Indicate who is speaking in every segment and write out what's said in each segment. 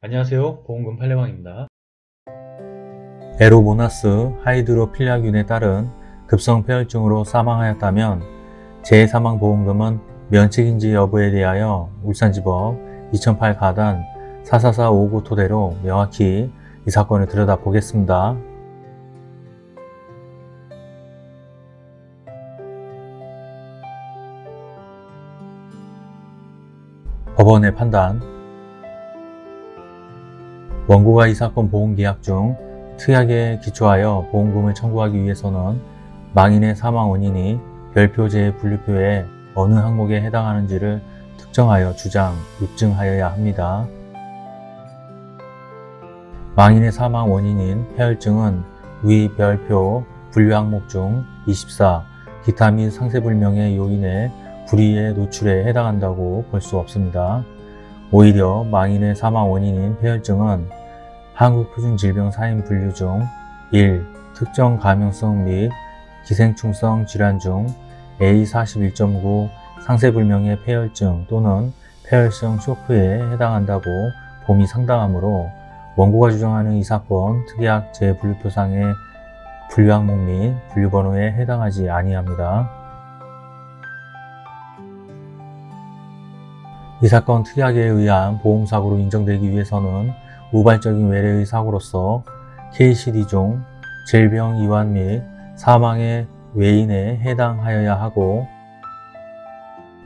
Speaker 1: 안녕하세요 보험금 팔례방입니다
Speaker 2: 에로모나스 하이드로필라균에 따른 급성 폐혈증으로 사망하였다면 재사망보험금은 면책인지 여부에 대하여 울산지법 2008 가단 44459 토대로 명확히 이 사건을 들여다보겠습니다. 법원의 판단 원고가 이 사건 보험계약 중 특약에 기초하여 보험금을 청구하기 위해서는 망인의 사망 원인이 별표제의 분류표에 어느 항목에 해당하는지를 특정하여 주장, 입증하여야 합니다. 망인의 사망 원인인 폐혈증은 위 별표 분류 항목 중 24, 기타 및 상세불명의 요인의 불의의 노출에 해당한다고 볼 수 없습니다. 오히려 망인의 사망 원인인 폐혈증은 한국표준질병 사인 분류 중 1. 특정 감염성 및 기생충성 질환 중 A41.9 상세불명의 폐혈증 또는 폐혈성 쇼크에 해당한다고 봄이 상당하므로 원고가 주장하는 이 사건 특약 재분류표상의 분류 항목 및 분류 번호에 해당하지 아니합니다. 이 사건 특약에 의한 보험사고로 인정되기 위해서는 우발적인 외래의 사고로서 KCD 중 질병 이완 및 사망의 외인에 해당하여야 하고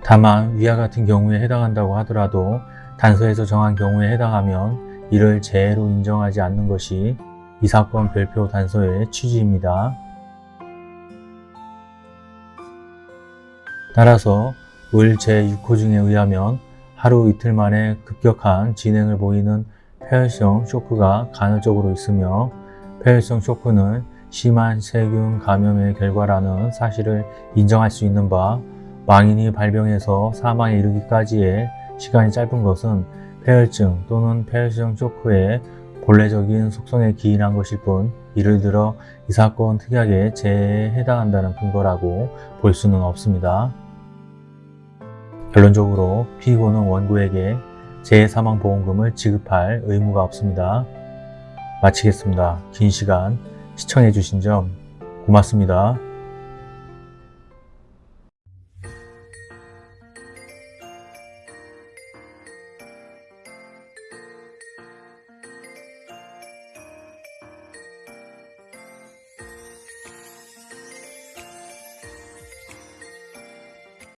Speaker 2: 다만 위와 같은 경우에 해당한다고 하더라도 단서에서 정한 경우에 해당하면 이를 재해로 인정하지 않는 것이 이 사건 별표 단서의 취지입니다. 따라서 을 제6호증에 의하면 하루 이틀 만에 급격한 진행을 보이는 폐혈성 쇼크가 간헐적으로 있으며 폐혈성 쇼크는 심한 세균 감염의 결과라는 사실을 인정할 수 있는 바 망인이 발병해서 사망에 이르기까지의 시간이 짧은 것은 폐혈증 또는 폐혈성 쇼크의 본래적인 속성에 기인한 것일 뿐 이를 들어 이 사건 특약의 재해에 해당한다는 근거라고 볼 수는 없습니다. 결론적으로 피고는 원고에게 재해사망보험금을 지급할 의무가 없습니다. 마치겠습니다. 긴 시간 시청해 주신 점 고맙습니다.